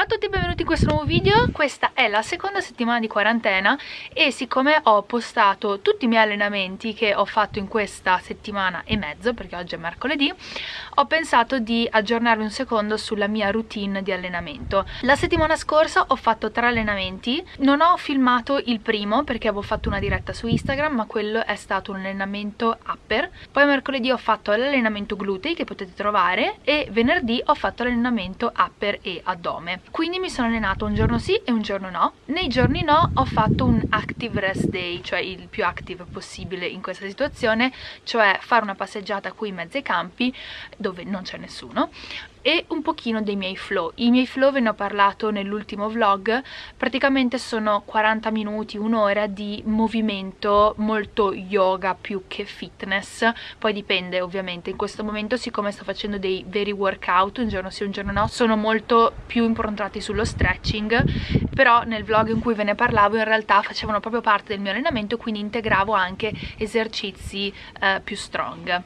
Ciao a tutti e benvenuti in questo nuovo video, questa è la seconda settimana di quarantena e siccome ho postato tutti i miei allenamenti che ho fatto in questa settimana e mezzo, perché oggi è mercoledì, ho pensato di aggiornarvi un secondo sulla mia routine di allenamento. La settimana scorsa ho fatto tre allenamenti, non ho filmato il primo perché avevo fatto una diretta su Instagram, ma quello è stato un allenamento upper. Poi mercoledì ho fatto l'allenamento glutei che potete trovare e venerdì ho fatto l'allenamento upper e addome quindi mi sono allenato un giorno sì e un giorno no. Nei giorni no ho fatto un active rest day cioè il più active possibile in questa situazione cioè fare una passeggiata qui in mezzo ai campi dove non c'è nessuno e un pochino dei miei flow. I miei flow ve ne ho parlato nell'ultimo vlog, praticamente sono 40 minuti, un'ora di movimento molto yoga più che fitness, poi dipende ovviamente, in questo momento siccome sto facendo dei veri workout, un giorno sì un giorno no, sono molto più improntati sullo stretching, però nel vlog in cui ve ne parlavo in realtà facevano proprio parte del mio allenamento, quindi integravo anche esercizi eh, più strong.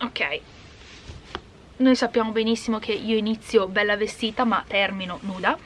Ok, noi sappiamo benissimo che io inizio bella vestita ma termino nuda.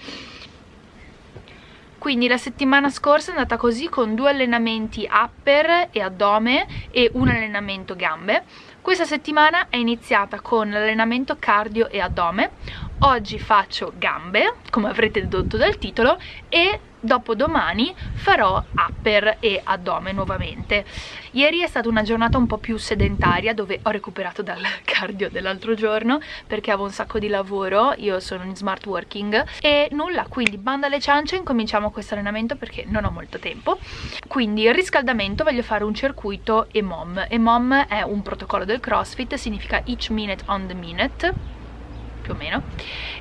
Quindi la settimana scorsa è andata così con due allenamenti upper e addome e un allenamento gambe. Questa settimana è iniziata con l'allenamento cardio e addome. Oggi faccio gambe come avrete dedotto dal titolo e dopodomani farò upper e addome nuovamente. Ieri è stata una giornata un po' più sedentaria dove ho recuperato dal cardio dell'altro giorno perché avevo un sacco di lavoro io sono in smart working e nulla quindi banda alle ciance incominciamo questo allenamento perché non ho molto tempo. Quindi il riscaldamento voglio fare un circuito EMOM. EMOM è un protocollo del crossfit significa each minute on the minute più o meno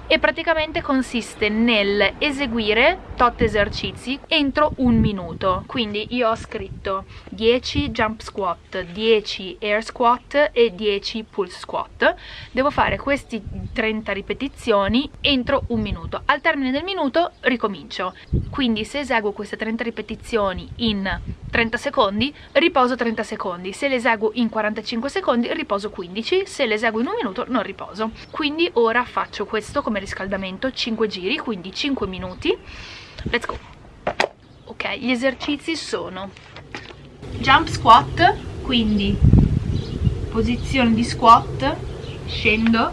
e praticamente consiste nel eseguire tot esercizi entro un minuto. Quindi io ho scritto 10 jump squat 10 air squat e 10 pulse squat. Devo fare questi 30 ripetizioni entro un minuto. Al termine del minuto ricomincio. Quindi se eseguo queste 30 ripetizioni in 30 secondi riposo 30 secondi. Se le eseguo in 45 secondi riposo 15 se le eseguo in un minuto non riposo. Quindi ora faccio questo come riscaldamento 5 giri quindi 5 minuti. Let's go. Ok gli esercizi sono jump squat quindi posizione di squat scendo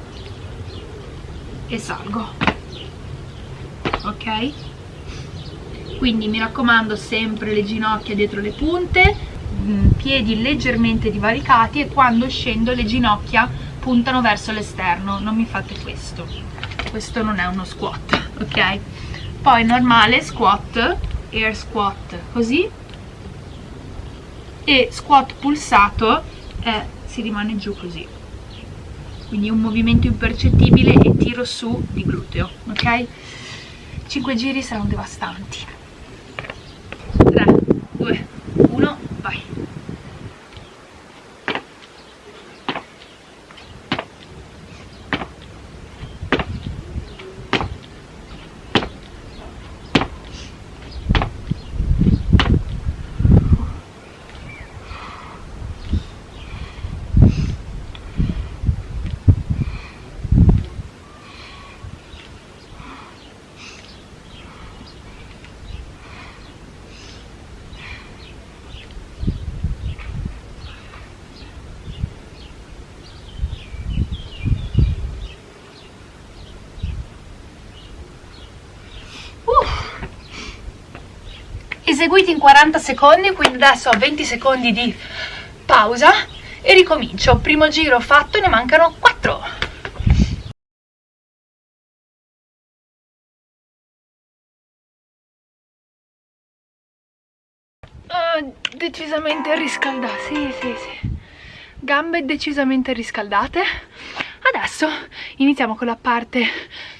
e salgo. Ok? Quindi mi raccomando sempre le ginocchia dietro le punte mm, piedi leggermente divaricati e quando scendo le ginocchia puntano verso l'esterno non mi fate questo. Questo non è uno squat ok? Poi normale squat air squat così. E squat pulsato eh, si rimane giù così. Quindi un movimento impercettibile e tiro su di gluteo ok? 5 giri saranno devastanti 3, 2, 1, vai. Eseguiti in 40 secondi quindi adesso ho 20 secondi di pausa e ricomincio. Primo giro fatto ne mancano 4 oh, decisamente riscaldate sì sì sì. Gambe decisamente riscaldate. Adesso iniziamo con la parte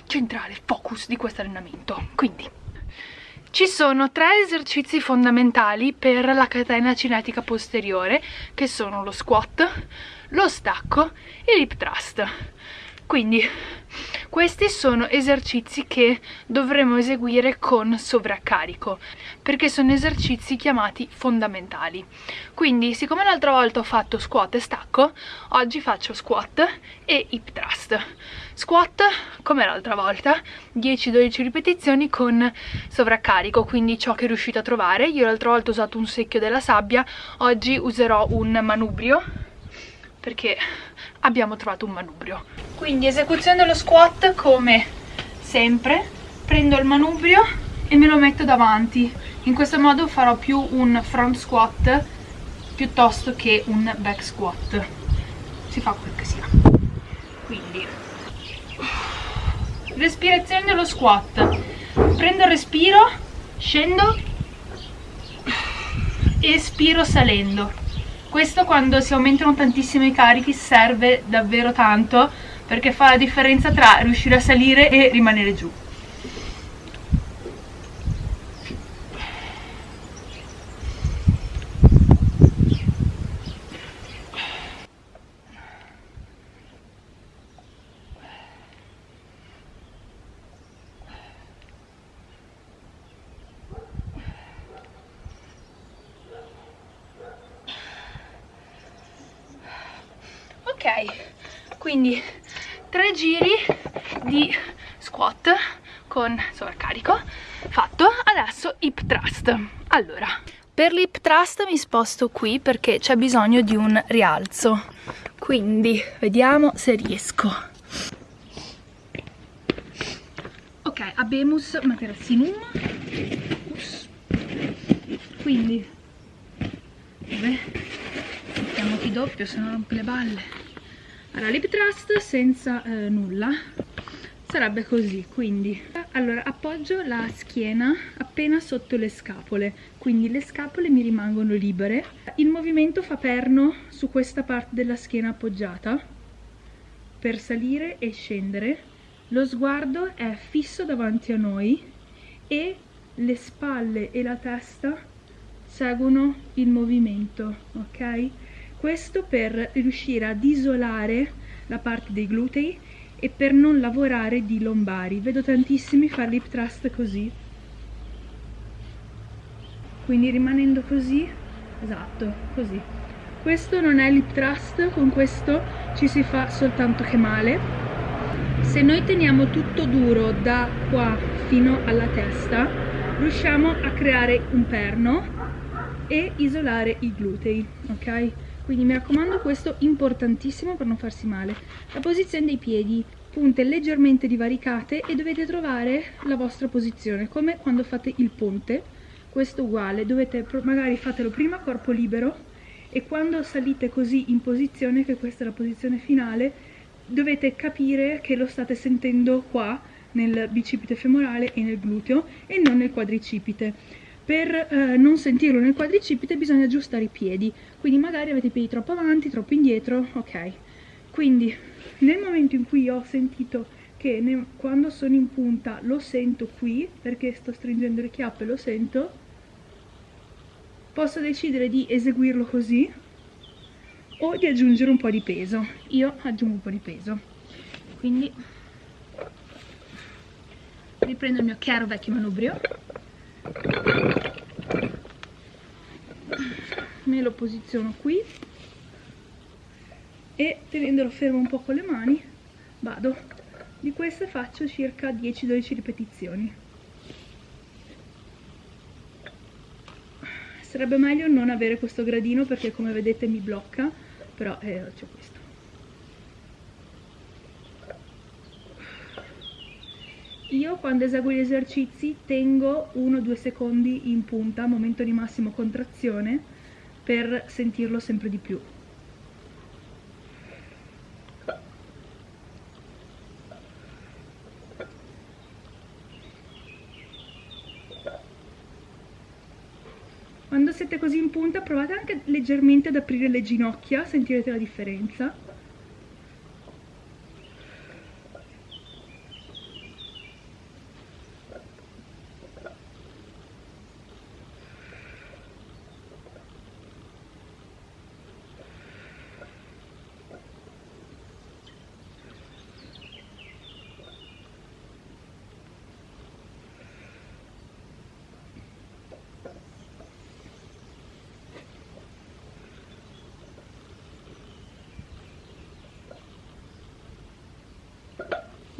centrale focus di questo allenamento. Quindi ci sono tre esercizi fondamentali per la catena cinetica posteriore che sono lo squat, lo stacco e l'hip thrust. Quindi questi sono esercizi che dovremo eseguire con sovraccarico perché sono esercizi chiamati fondamentali. Quindi siccome l'altra volta ho fatto squat e stacco oggi faccio squat e hip thrust. Squat come l'altra volta 10-12 ripetizioni con sovraccarico quindi ciò che riuscito a trovare. Io l'altra volta ho usato un secchio della sabbia oggi userò un manubrio perché abbiamo trovato un manubrio quindi esecuzione dello squat come sempre prendo il manubrio e me lo metto davanti. In questo modo farò più un front squat piuttosto che un back squat. Si fa quel che sia quindi respirazione dello squat. Prendo il respiro scendo espiro salendo. Questo quando si aumentano tantissimo i carichi serve davvero tanto perché fa la differenza tra riuscire a salire e rimanere giù. Quindi tre giri di squat con sovraccarico fatto. Adesso hip thrust. Allora per l'hip thrust mi sposto qui perché c'è bisogno di un rialzo. Quindi vediamo se riesco. Ok abemus materasinum quindi vabbè mettiamoti doppio se no rompe le balle allora lip trust senza eh, nulla. Sarebbe così quindi. Allora appoggio la schiena appena sotto le scapole. Quindi le scapole mi rimangono libere. Il movimento fa perno su questa parte della schiena appoggiata. Per salire e scendere lo sguardo è fisso davanti a noi e le spalle e la testa seguono il movimento ok questo per riuscire ad isolare la parte dei glutei e per non lavorare di lombari. Vedo tantissimi fare lip thrust così. Quindi rimanendo così esatto così. Questo non è lip thrust con questo ci si fa soltanto che male. Se noi teniamo tutto duro da qua fino alla testa riusciamo a creare un perno e isolare i glutei ok quindi mi raccomando questo importantissimo per non farsi male. La posizione dei piedi punte leggermente divaricate e dovete trovare la vostra posizione come quando fate il ponte. Questo uguale dovete magari fatelo prima corpo libero e quando salite così in posizione che questa è la posizione finale dovete capire che lo state sentendo qua nel bicipite femorale e nel gluteo e non nel quadricipite per eh, non sentirlo nel quadricipite bisogna aggiustare i piedi quindi magari avete i piedi troppo avanti, troppo indietro, ok. Quindi nel momento in cui ho sentito che ne, quando sono in punta lo sento qui perché sto stringendo le chiappe lo sento posso decidere di eseguirlo così o di aggiungere un po' di peso. Io aggiungo un po' di peso. Quindi riprendo il mio chiaro vecchio manubrio me lo posiziono qui. E tenendolo fermo un po' con le mani vado. Di queste faccio circa 10-12 ripetizioni. Sarebbe meglio non avere questo gradino perché come vedete mi blocca però eh, c'è questo io quando eseguo gli esercizi tengo 1-2 secondi in punta, momento di massimo contrazione, per sentirlo sempre di più. Quando siete così in punta provate anche leggermente ad aprire le ginocchia, sentirete la differenza.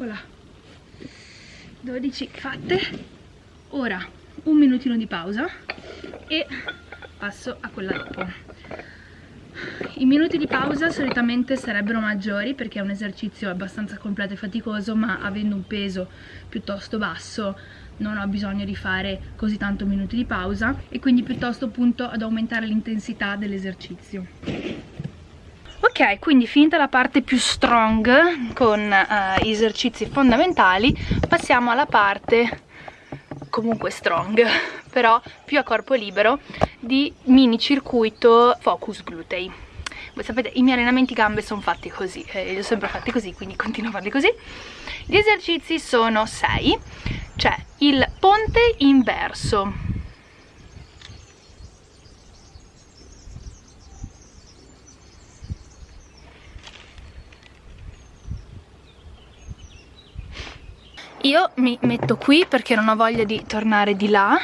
Eccola. 12 fatte. Ora un minutino di pausa e passo a quella dopo. I minuti di pausa solitamente sarebbero maggiori perché è un esercizio abbastanza completo e faticoso ma avendo un peso piuttosto basso non ho bisogno di fare così tanto minuti di pausa e quindi piuttosto punto ad aumentare l'intensità dell'esercizio ok quindi finita la parte più strong con uh, esercizi fondamentali passiamo alla parte comunque strong però più a corpo libero di mini circuito focus glutei. Voi sapete i miei allenamenti gambe sono fatti così eh, li ho sempre fatti così quindi continuo a farli così. Gli esercizi sono 6 c'è il ponte inverso io mi metto qui perché non ho voglia di tornare di là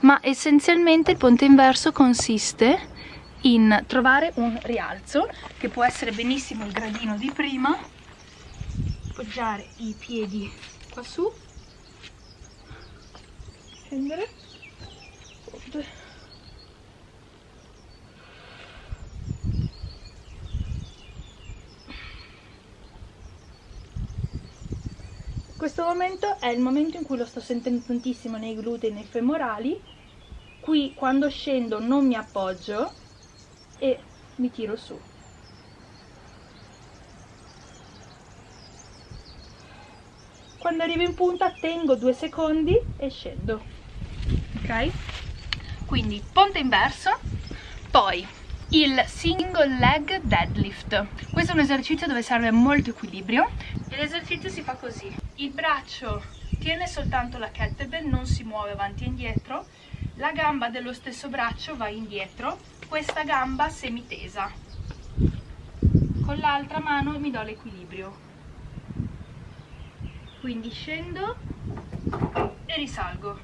ma essenzialmente il ponte inverso consiste in trovare un rialzo che può essere benissimo il gradino di prima appoggiare i piedi qua su scendere questo momento è il momento in cui lo sto sentendo tantissimo nei glutei e nei femorali qui quando scendo non mi appoggio e mi tiro su. Quando arrivo in punta tengo due secondi e scendo. Ok? Quindi ponte inverso poi il single leg deadlift. Questo è un esercizio dove serve molto equilibrio. L'esercizio si fa così. Il braccio tiene soltanto la kettlebell non si muove avanti e indietro. La gamba dello stesso braccio va indietro. Questa gamba semitesa. Con l'altra mano mi do l'equilibrio. Quindi scendo e risalgo.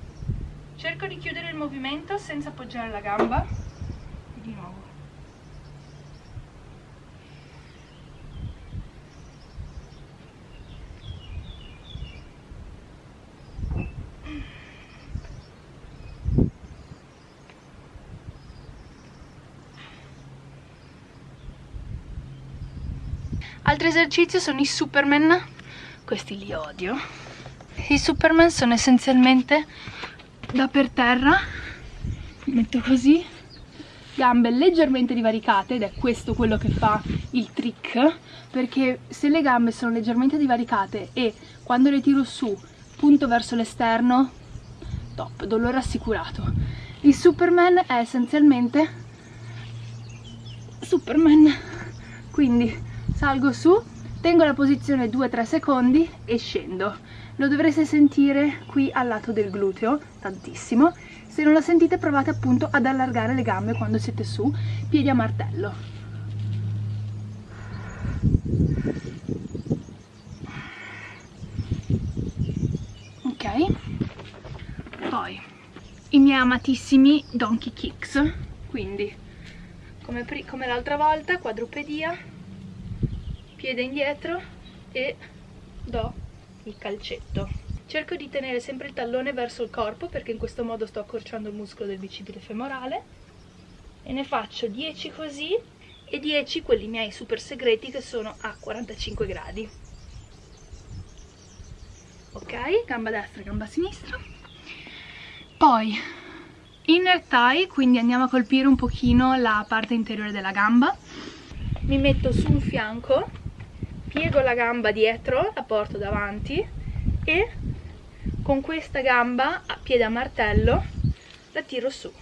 Cerco di chiudere il movimento senza appoggiare la gamba e di nuovo Altro esercizio sono i Superman. Questi li odio. I Superman sono essenzialmente da per terra. Metto così. Gambe leggermente divaricate ed è questo quello che fa il trick. Perché se le gambe sono leggermente divaricate e quando le tiro su punto verso l'esterno top, dolore assicurato. Il Superman è essenzialmente Superman. Quindi salgo su tengo la posizione 2-3 secondi e scendo. Lo dovrete sentire qui al lato del gluteo tantissimo. Se non lo sentite provate appunto ad allargare le gambe quando siete su piedi a martello. Ok. Poi i miei amatissimi donkey kicks. Quindi come, come l'altra volta quadrupedia piede indietro e do il calcetto. Cerco di tenere sempre il tallone verso il corpo perché in questo modo sto accorciando il muscolo del bicipite femorale. E ne faccio 10 così e 10 quelli miei super segreti che sono a 45 gradi. Ok gamba destra gamba sinistra. Poi inner thigh quindi andiamo a colpire un pochino la parte interiore della gamba. Mi metto su un fianco piego la gamba dietro, la porto davanti e con questa gamba a piede a martello la tiro su.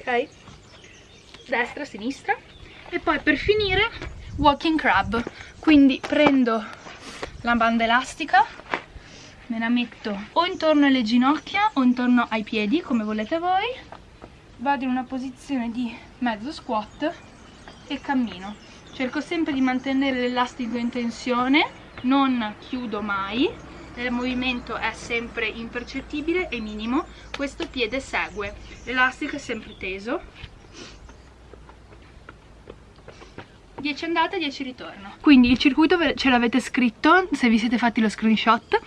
Ok? Destra, sinistra. E poi per finire walking crab. Quindi prendo la banda elastica me la metto o intorno alle ginocchia o intorno ai piedi come volete voi. Vado in una posizione di mezzo squat e cammino. Cerco sempre di mantenere l'elastico in tensione non chiudo mai. Il movimento è sempre impercettibile e minimo. Questo piede segue. L'elastico è sempre teso 10 andata e 10 ritorno. Quindi il circuito ce l'avete scritto se vi siete fatti lo screenshot.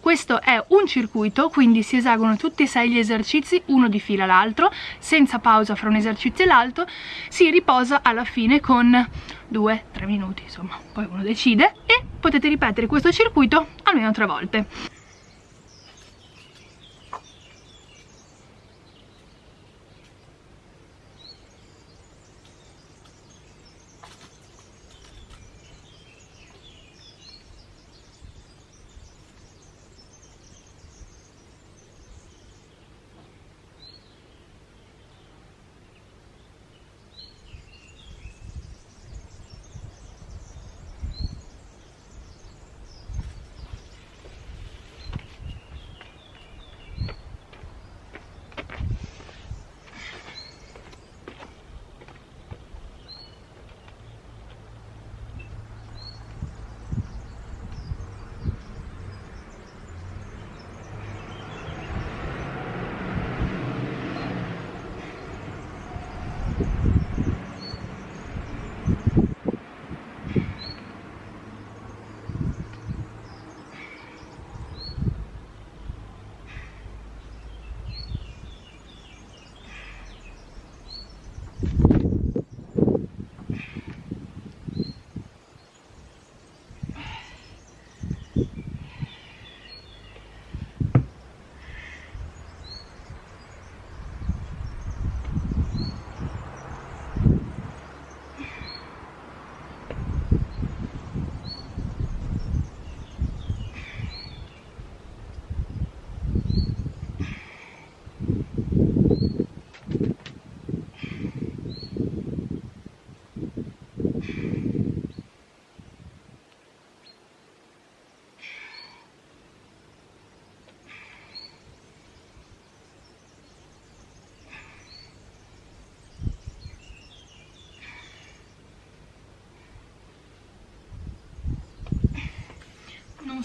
Questo è un circuito quindi si eseguono tutti e sei gli esercizi uno di fila l'altro. Senza pausa fra un esercizio e l'altro si riposa alla fine con 2-3 minuti insomma poi uno decide e potete ripetere questo circuito almeno tre volte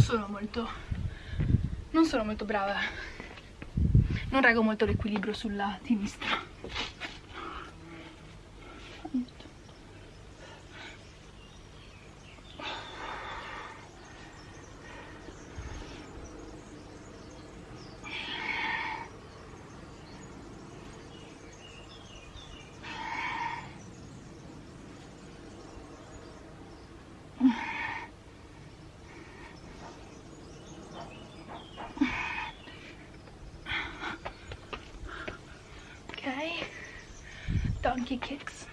sono molto non sono molto brava. Non reggo molto l'equilibrio sulla sinistra donkey kicks.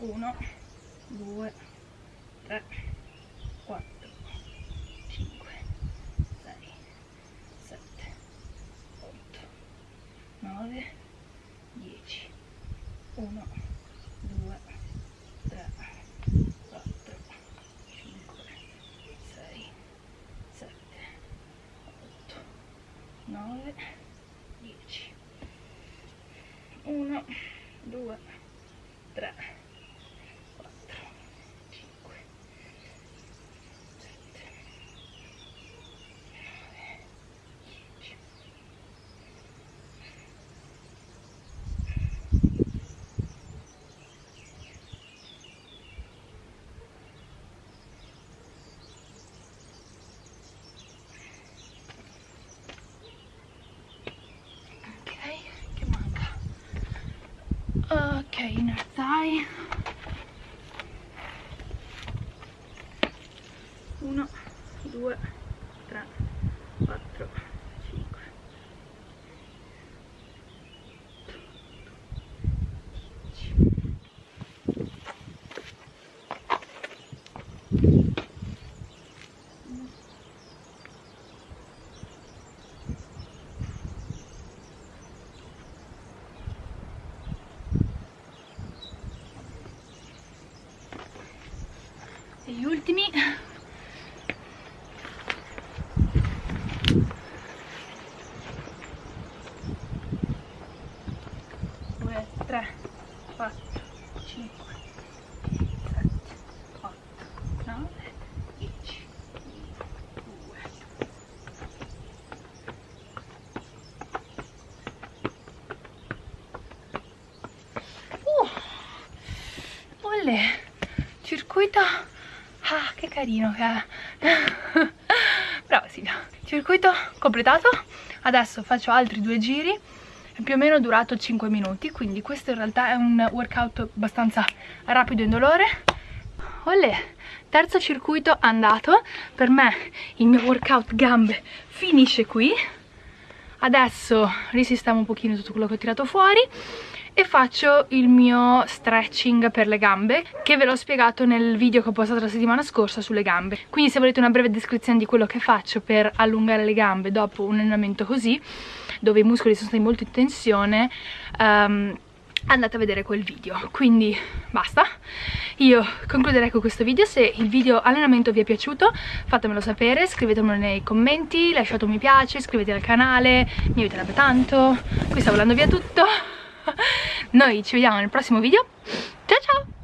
Uno, due, tre, quattro, cinque, sei, sette, otto, nove, dieci. Uno, due, tre, 9 10 1 2 3 ok inner thigh uno due tre quattro cinque e gli ultimi olè circuito. Ah che carino che è brava Silvia circuito completato. Adesso faccio altri due giri. Più o meno durato 5 minuti quindi questo in realtà è un workout abbastanza rapido e indolore. Olè terzo circuito andato. Per me il mio workout gambe finisce qui. Adesso risistemo un pochino tutto quello che ho tirato fuori e faccio il mio stretching per le gambe che ve l'ho spiegato nel video che ho postato la settimana scorsa sulle gambe. Quindi se volete una breve descrizione di quello che faccio per allungare le gambe dopo un allenamento così dove i muscoli sono stati molto in tensione um, andate a vedere quel video. Quindi basta. Io concluderei con questo video. Se il video allenamento vi è piaciuto fatemelo sapere scrivetemelo nei commenti lasciate un mi piace iscrivetevi al canale mi aiuterebbe tanto. Qui sto volando via tutto noi ci vediamo nel prossimo video. Ciao ciao!